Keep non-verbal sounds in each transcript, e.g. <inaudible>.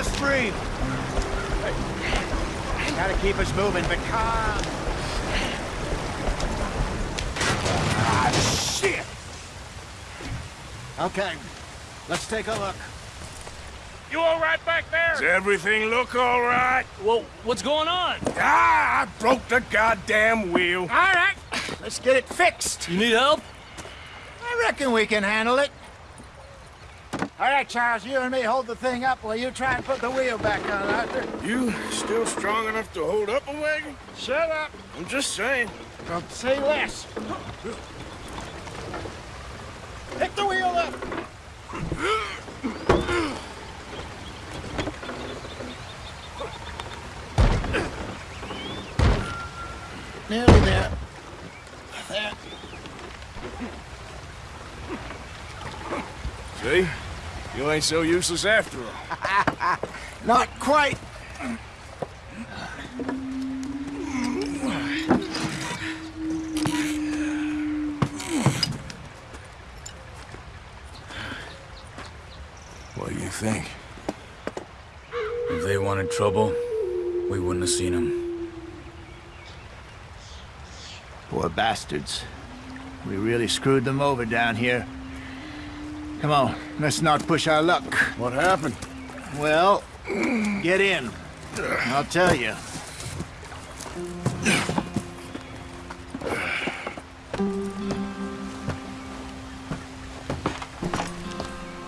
us out the stream. Gotta keep us moving, but calm. Ah, shit! Okay, let's take a look. You all right back there? Does everything look all right? Well, what's going on? Ah, I broke the goddamn wheel. All right, let's get it fixed. You need help? I reckon we can handle it. All right, Charles, you and me hold the thing up while you try and put the wheel back on, Arthur. You still strong enough to hold up a wagon? Shut up. I'm just saying. Don't say less. Pick the wheel up. Nearly there. There. See? You ain't so useless after all. <laughs> Not quite. What do you think? If they wanted trouble, we wouldn't have seen them. Poor bastards. We really screwed them over down here. Come on, let's not push our luck. What happened? Well, get in. I'll tell you.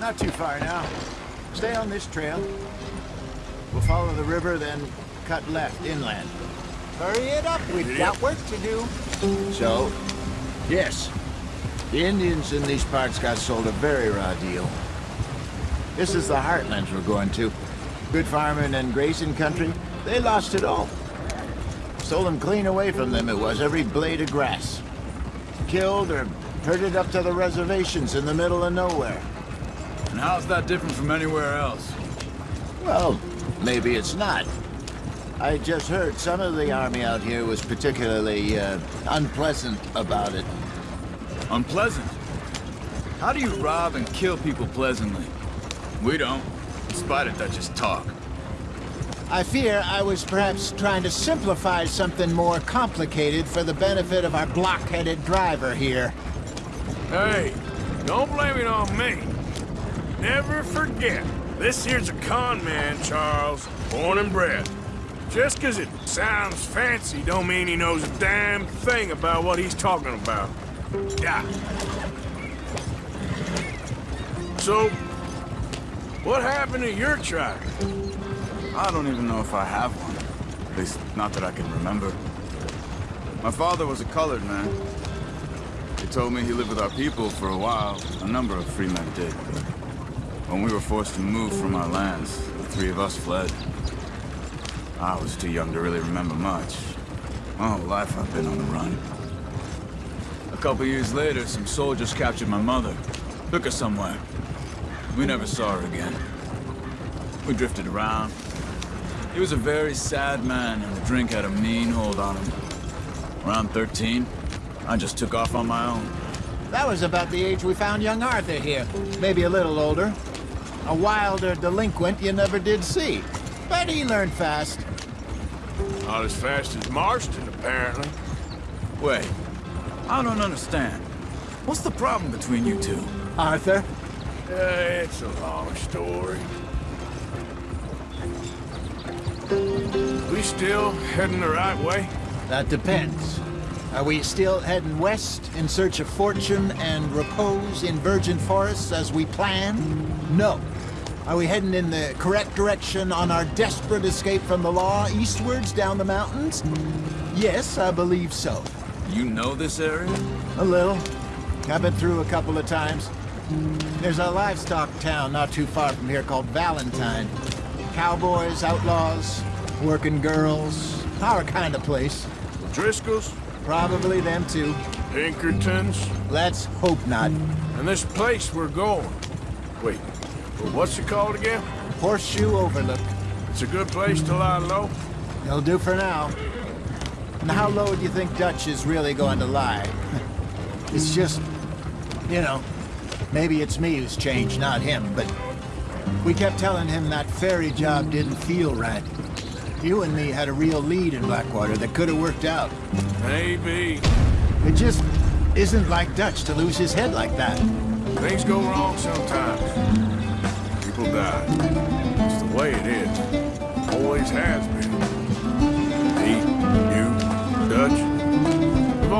Not too far now. Stay on this trail. We'll follow the river, then cut left inland. Hurry it up, we've got work to do. So, yes, the Indians in these parts got sold a very raw deal. This is the heartlands we're going to. Good farming and grazing country, they lost it all. Stolen clean away from them it was, every blade of grass. Killed or herded up to the reservations in the middle of nowhere. And how's that different from anywhere else? Well, maybe it's not. I just heard some of the army out here was particularly uh, unpleasant about it. Unpleasant? How do you rob and kill people pleasantly? We don't, in spite of Dutch's talk. I fear I was perhaps trying to simplify something more complicated for the benefit of our block-headed driver here. Hey, don't blame it on me. Never forget, this here's a con man, Charles, born and bred. Just 'cause it sounds fancy don't mean he knows a damn thing about what he's talking about. Yeah. So, what happened to your tribe? I don't even know if I have one. At least, not that I can remember. My father was a colored man. He told me he lived with our people for a while. A number of free men did. When we were forced to move from our lands, the three of us fled. I was too young to really remember much. My whole life I've been on the run. A couple years later, some soldiers captured my mother. Took her somewhere. We never saw her again. We drifted around. He was a very sad man, and the drink had a mean hold on him. Around 13, I just took off on my own. That was about the age we found young Arthur here. Maybe a little older. A wilder delinquent you never did see. But he learned fast. Not as fast as Marston, apparently. Wait, I don't understand. What's the problem between you two? Arthur? Uh, it's a long story. We still heading the right way? That depends. Are we still heading west in search of fortune and repose in virgin forests as we planned? No. Are we heading in the correct direction on our desperate escape from the law eastwards down the mountains? Yes, I believe so. You know this area? A little. I've been through a couple of times. There's a livestock town not too far from here called Valentine. Cowboys, outlaws, working girls, our kind of place. Driscoll's? Probably them too. Pinkertons? Let's hope not. And this place we're going. Wait, well, what's it called again? Horseshoe Overlook. It's a good place to lie low? It'll do for now. And how low do you think Dutch is really going to lie? <laughs> it's just, you know, maybe it's me who's changed, not him, but We kept telling him that ferry job didn't feel right. You and me had a real lead in Blackwater that could have worked out. Maybe. It just isn't like Dutch to lose his head like that. Things go wrong sometimes. People die. It's the way it is. Always has been.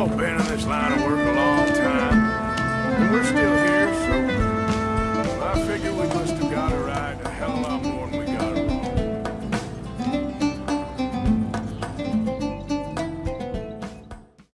all been in this line of work a long time, and we're still here, so I figure we must have got it right a hell of a lot more than we got.